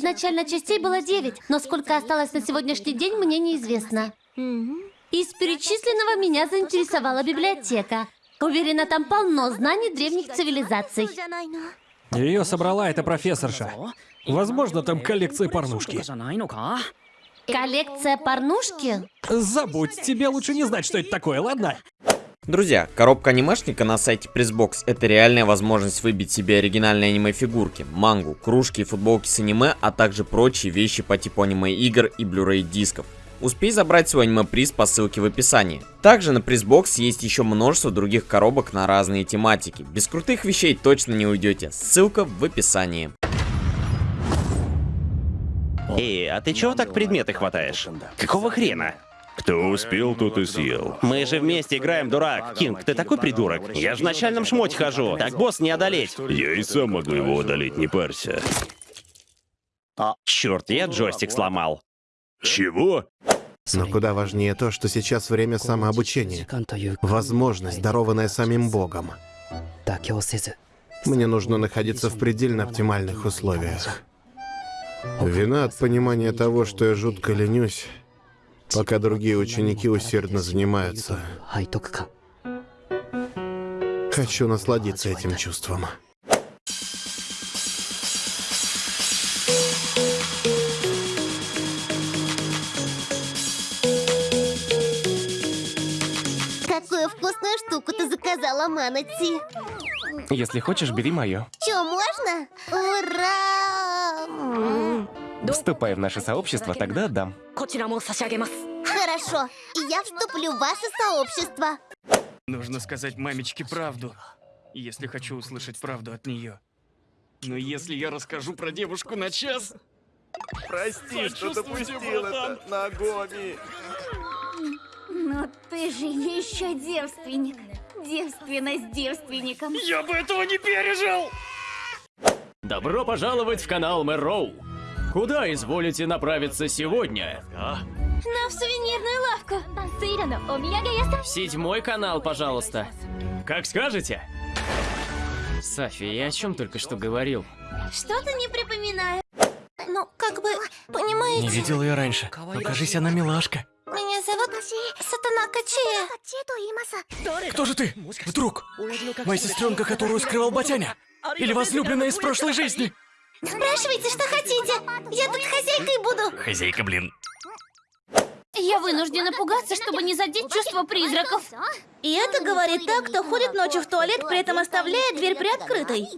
Изначально частей было 9, но сколько осталось на сегодняшний день, мне неизвестно. Из перечисленного меня заинтересовала библиотека. Уверена, там полно знаний древних цивилизаций. Ее собрала эта профессорша. Возможно, там коллекция порнушки. Коллекция порнушки? Забудь, тебе лучше не знать, что это такое, ладно? Друзья, коробка анимешника на сайте Pressbox это реальная возможность выбить себе оригинальные аниме-фигурки, мангу, кружки и футболки с аниме, а также прочие вещи по типу аниме-игр и Blu-ray дисков. Успей забрать свой аниме-приз по ссылке в описании. Также на Pressbox есть еще множество других коробок на разные тематики. Без крутых вещей точно не уйдете. Ссылка в описании. Эй, а ты чего так предметы хватаешь? Какого хрена? Кто успел, тот и съел. Мы же вместе играем, дурак. Кинг, ты такой придурок. Я же в начальном шмоте хожу. Так босс не одолеть. Я и сам могу его одолеть, не парься. Черт, я джойстик сломал. Чего? Но куда важнее то, что сейчас время самообучения. Возможность, дарованная самим Богом. Мне нужно находиться в предельно оптимальных условиях. Вина от понимания того, что я жутко ленюсь, пока другие ученики усердно занимаются. Хочу насладиться этим чувством. Какую вкусную штуку ты заказала, Манати? Если хочешь, бери мое. Чё, можно? Ура! Вступай в наше сообщество, тогда отдам. Хорошо, и я вступлю в ваше сообщество. Нужно сказать мамечке правду, если хочу услышать правду от нее. Но если я расскажу про девушку на час... Прости, что допустил это, Нагоми. Но ты же еще девственник. Девственность девственником. Я бы этого не пережил! Добро пожаловать в канал Мэроу. Куда изволите направиться сегодня? На в сувенирную лавку. Седьмой канал, пожалуйста. Как скажете. Сафи, я о чем только что говорил? Что-то не припоминаю. Ну, как бы, понимаете, Не видел ее раньше. Но кажись, она милашка. меня зовут Сатана Качия. Кто же ты? Вдруг? Моя сестренка, которую скрывал Батяня? Или возлюбленная из прошлой жизни? Спрашивайте, что хотите. Я тут хозяйкой буду. Хозяйка, блин. Я вынуждена пугаться, чтобы не задеть чувство призраков. И это говорит так, кто ходит ночью в туалет, при этом оставляя дверь приоткрытой.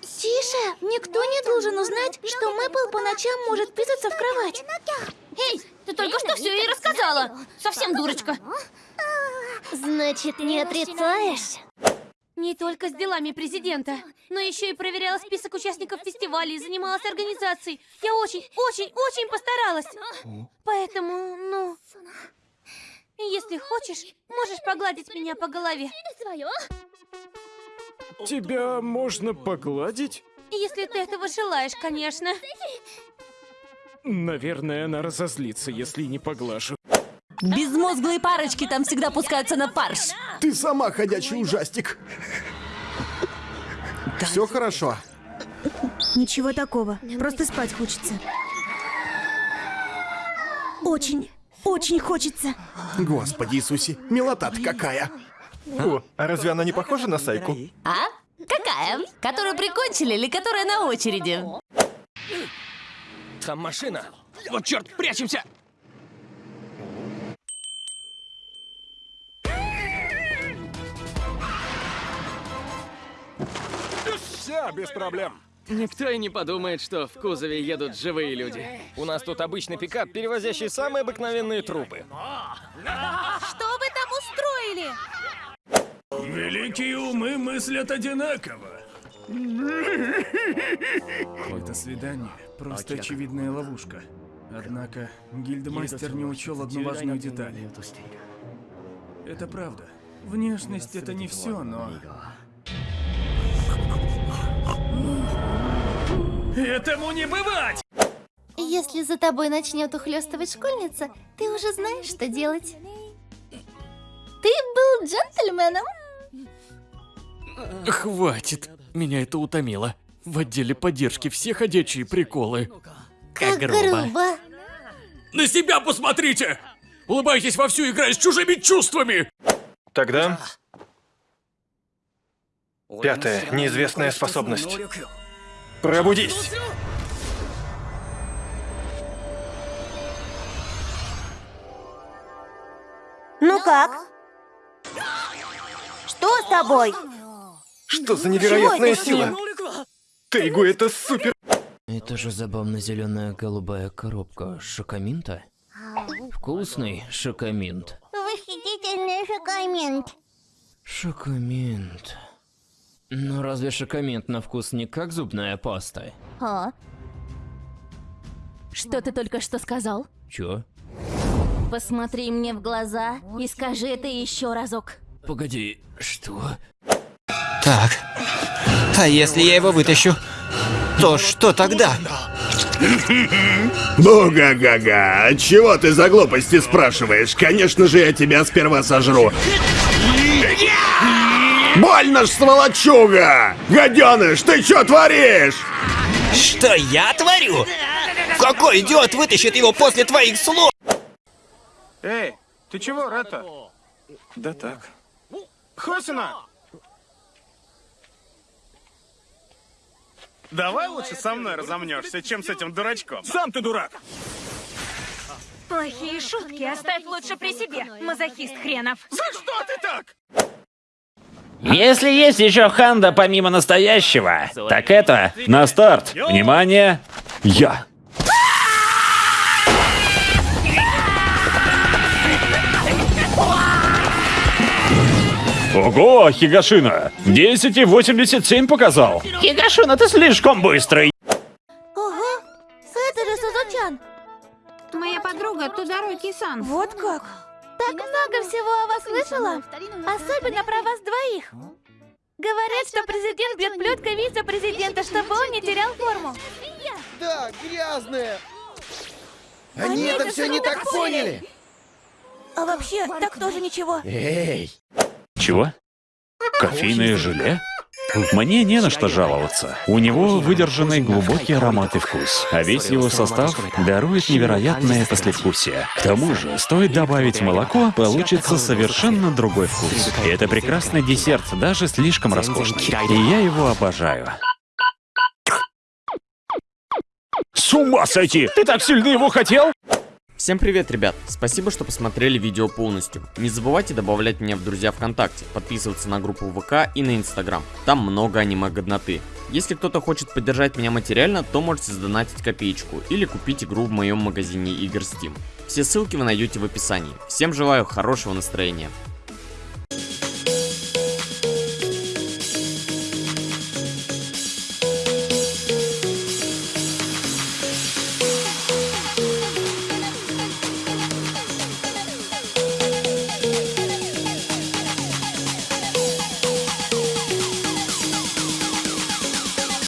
Тише, никто не должен узнать, что Мэпл по ночам может писаться в кровать. Эй, ты только что все ей рассказала. Совсем дурочка. Значит, не отрицаешь? Не только с делами президента, но еще и проверяла список участников фестиваля и занималась организацией. Я очень, очень, очень постаралась. Поэтому, ну... Если хочешь, можешь погладить меня по голове. Тебя можно погладить? Если ты этого желаешь, конечно. Наверное, она разозлится, если не поглажу. Безмозглые парочки там всегда пускаются на фарш. Ты сама ходячий ужастик. Все хорошо. Ничего такого, просто спать хочется. Очень, очень хочется. Господи Иисусе, милота-то какая. О, а разве она не похожа на Сайку? А? Какая? Которую прикончили или которая на очереди? Там машина. Вот черт, прячемся! Без проблем. Никто и не подумает, что в кузове едут живые люди. У нас тут обычный пикап, перевозящий самые обыкновенные трупы. Что вы там устроили? Великие умы мыслят одинаково. Это свидание просто очевидная ловушка. Однако гильдмастер не учел одну важную деталь. Это правда. Внешность это не все, но... Этому не бывать! Если за тобой начнет ухлёстывать школьница, ты уже знаешь, что делать. Ты был джентльменом. Хватит. Меня это утомило. В отделе поддержки все ходячие приколы. Как грубо. На себя посмотрите! Улыбайтесь вовсю, играя с чужими чувствами! Тогда... Пятая, неизвестная способность. Пробудись! Ну как? Что с тобой? Что за невероятная сила? Тейгу, это супер... Это же забавно зеленая голубая коробка шокоминта. Вкусный шокоминт. Восхитительный шокомент. Шокоминт. Но разве шокоминт на вкус не как зубная паста? О. Что ты только что сказал? Чё? Посмотри мне в глаза и скажи это еще разок. Погоди, что? Так. А если я его вытащу, то что тогда? Ну, га-га-га, чего ты за глупости спрашиваешь? Конечно же, я тебя сперва сожру. Больно ж, сволочуга! Гаденыш, ты что творишь? Что я творю? Какой идиот вытащит его после твоих слов? Эй, ты чего, Ретта? Да так. Хосина! Давай лучше со мной разомнешься, чем с этим дурачком. Сам ты дурак! Плохие шутки оставь лучше при себе, мазохист хренов. За что ты так? Если есть еще ханда помимо настоящего, так это... На старт! Внимание! Я! Ого, Хигашина! 10,87 показал! Хигашина, ты слишком быстрый! Ого, это же Сузучан. Моя подруга Тудороки-сан. Вот как? Так много всего о вас слышала. Особенно про вас двоих. Говорят, что президент бьет плеткой вице-президента, чтобы он не терял форму. Да, грязная. Они это все не так поняли. А вообще, так тоже ничего. Эй! Чего? Кофейное желе? Мне не на что жаловаться. У него выдержанный глубокий аромат и вкус, а весь его состав дарует невероятное послевкусие. К тому же, стоит добавить молоко, получится совершенно другой вкус. И это прекрасный десерт, даже слишком роскошный. И я его обожаю. С ума сойти! Ты так сильно его хотел? Всем привет, ребят! Спасибо, что посмотрели видео полностью. Не забывайте добавлять меня в друзья ВКонтакте, подписываться на группу ВК и на Инстаграм. Там много аниме-годноты. Если кто-то хочет поддержать меня материально, то можете сдонатить копеечку или купить игру в моем магазине игр Steam. Все ссылки вы найдете в описании. Всем желаю хорошего настроения.